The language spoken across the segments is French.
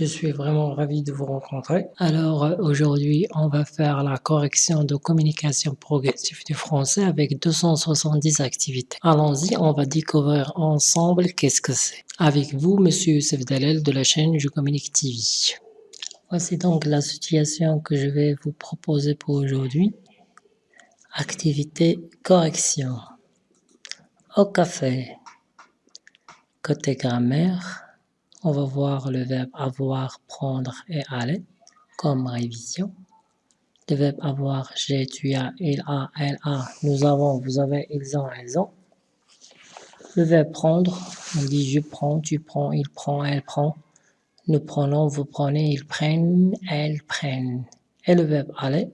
Je suis vraiment ravi de vous rencontrer. Alors euh, aujourd'hui, on va faire la correction de communication progressive du français avec 270 activités. Allons-y, on va découvrir ensemble qu'est-ce que c'est. Avec vous, Monsieur Youssef Dalel de la chaîne Je Communique TV. Voici donc la situation que je vais vous proposer pour aujourd'hui. Activité correction. Au café. Côté grammaire, on va voir le verbe avoir, prendre et aller comme révision. Le verbe avoir, j'ai, tu as, il a, elle a, nous avons, vous avez, ils ont, elles ont. Le verbe prendre, on dit je prends, tu prends, il prend, elle prend. Nous prenons, vous prenez, ils prennent, elles prennent. Et le verbe aller,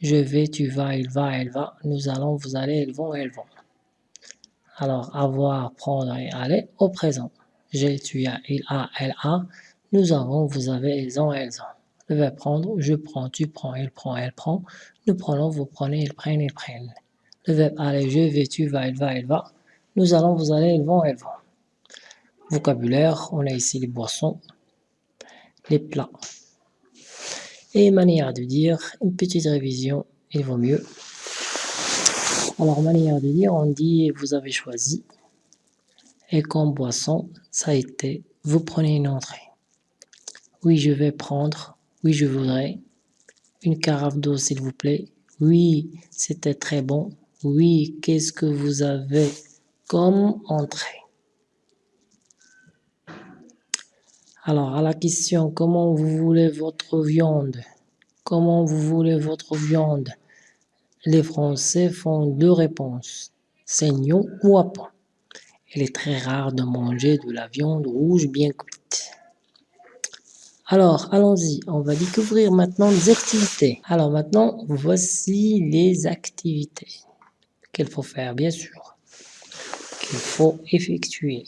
je vais, tu vas, il va, elle va. Nous allons, vous allez, ils vont, elles vont. Alors, avoir, prendre et aller au présent. J'ai, tu as, il a, elle a. Nous avons, vous avez, ils ont, elles ont. Le verbe prendre, je prends, tu prends, il prend, elle prend. Nous prenons, vous prenez, ils prennent, ils prennent. Le verbe aller, je vais, tu vas, il va, elle va. Nous allons, vous allez, ils vont, elles vont. Vocabulaire, on a ici les boissons, les plats. Et manière de dire, une petite révision, il vaut mieux. Alors, manière de dire, on dit vous avez choisi. Et comme boisson, ça a été vous prenez une entrée. Oui, je vais prendre. Oui, je voudrais. Une carafe d'eau, s'il vous plaît. Oui, c'était très bon. Oui, qu'est-ce que vous avez comme entrée? Alors, à la question, comment vous voulez votre viande? Comment vous voulez votre viande? Les Français font deux réponses, saignant ou à. Il est très rare de manger de la viande rouge bien cuite. Alors, allons-y, on va découvrir maintenant les activités. Alors maintenant, voici les activités qu'il faut faire, bien sûr, qu'il faut effectuer.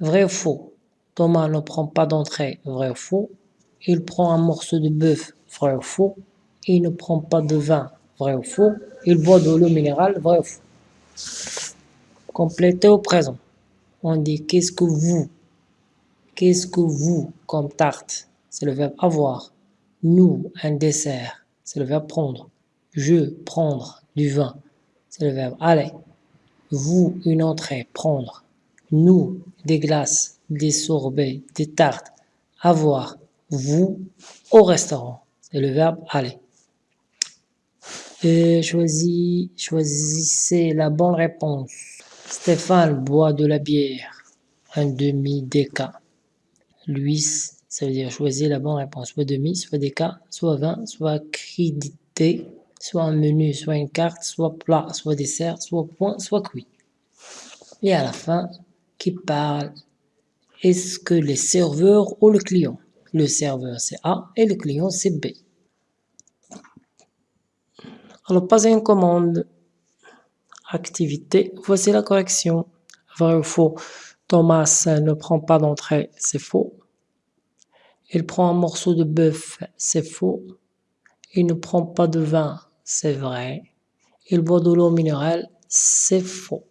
Vrai ou faux? Thomas ne prend pas d'entrée, vrai ou faux? Il prend un morceau de bœuf, vrai ou faux? Il ne prend pas de vin, vrai ou faux? Il boit de l'eau minérale, vrai ou faux? Compléter au présent. On dit qu'est-ce que vous Qu'est-ce que vous comme tarte? C'est le verbe avoir. Nous, un dessert. C'est le verbe prendre. Je, prendre du vin. C'est le verbe aller. Vous, une entrée, prendre. Nous, des glaces des sorbets, des tartes, avoir, vous, au restaurant. C'est le verbe aller. Choisissez la bonne réponse. Stéphane boit de la bière, un demi-déca. Louis, ça veut dire choisir la bonne réponse. Soit demi, soit déca, soit vin, soit crédité, soit un menu, soit une carte, soit plat, soit dessert, soit point, soit cuit. Et à la fin, qui parle? Est-ce que les serveurs ou le client? Le serveur c'est A et le client c'est B. Alors, pas une commande. Activité, voici la correction. Vrai ou faux Thomas ne prend pas d'entrée, c'est faux. Il prend un morceau de bœuf, c'est faux. Il ne prend pas de vin, c'est vrai. Il boit de l'eau minérale, c'est faux.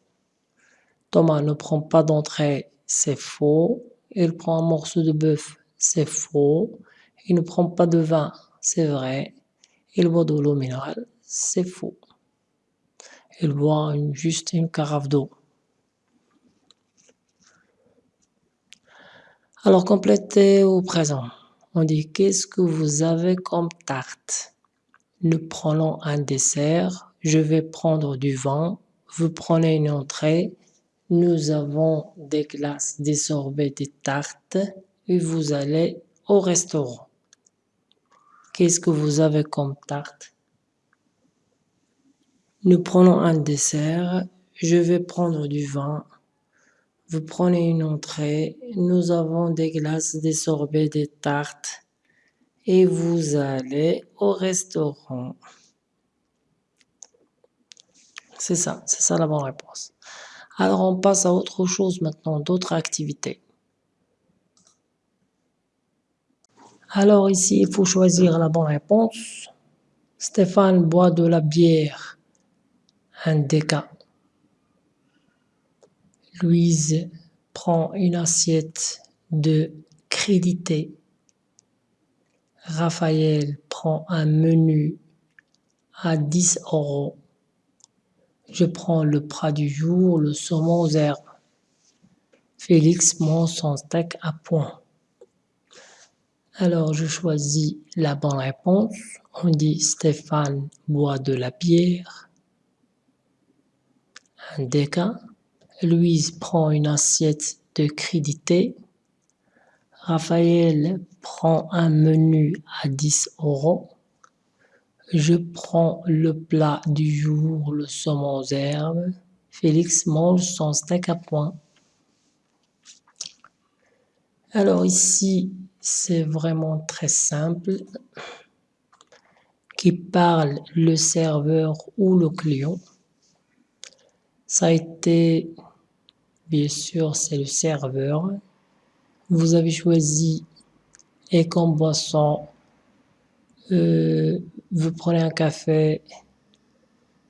Thomas ne prend pas d'entrée, c'est faux. Il prend un morceau de bœuf, c'est faux. Il ne prend pas de vin, c'est vrai. Il boit de l'eau minérale, c'est faux. Il boit juste une carafe d'eau. Alors, complétez au présent. On dit qu'est-ce que vous avez comme tarte? Nous prenons un dessert. Je vais prendre du vin. Vous prenez une entrée. Nous avons des glaces, des sorbets, des tartes et vous allez au restaurant. Qu'est-ce que vous avez comme tarte? Nous prenons un dessert. Je vais prendre du vin. Vous prenez une entrée. Nous avons des glaces, des sorbets, des tartes. Et vous allez au restaurant. C'est ça, c'est ça la bonne réponse. Alors on passe à autre chose maintenant, d'autres activités. Alors ici, il faut choisir la bonne réponse. Stéphane boit de la bière, un déca. Louise prend une assiette de crédité. Raphaël prend un menu à 10 euros. Je prends le plat du jour, le saumon aux herbes. Félix mange son steak à point. Alors je choisis la bonne réponse. On dit Stéphane boit de la bière. Déca. Louise prend une assiette de crédité. Raphaël prend un menu à 10 euros. Je prends le plat du jour, le saumon aux herbes. Félix mange son steak à point. Alors ici, c'est vraiment très simple. Qui parle le serveur ou le client. Ça a été, bien sûr, c'est le serveur. Vous avez choisi et comme boisson, euh, vous prenez un café,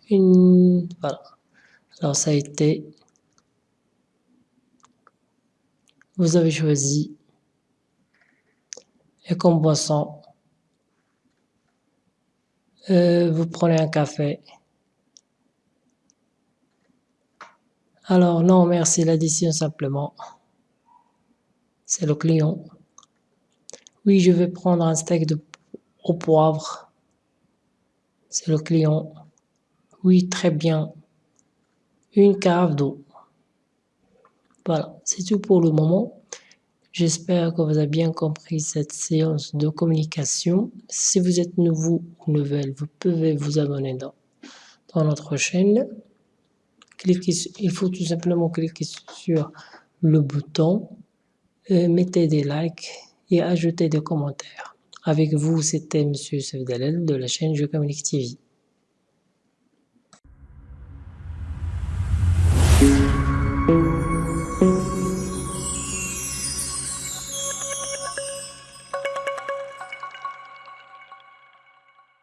une, voilà. Alors ça a été, vous avez choisi et comme boisson, euh, vous prenez un café. Alors non, merci, l'addition simplement. C'est le client. Oui, je vais prendre un steak de, au poivre. C'est le client. Oui, très bien. Une cave d'eau. Voilà, c'est tout pour le moment. J'espère que vous avez bien compris cette séance de communication. Si vous êtes nouveau ou nouvelle, vous pouvez vous abonner dans, dans notre chaîne. Il faut tout simplement cliquer sur le bouton, euh, mettez des likes et ajoutez des commentaires. Avec vous, c'était Monsieur Sevdalel de la chaîne Je TV.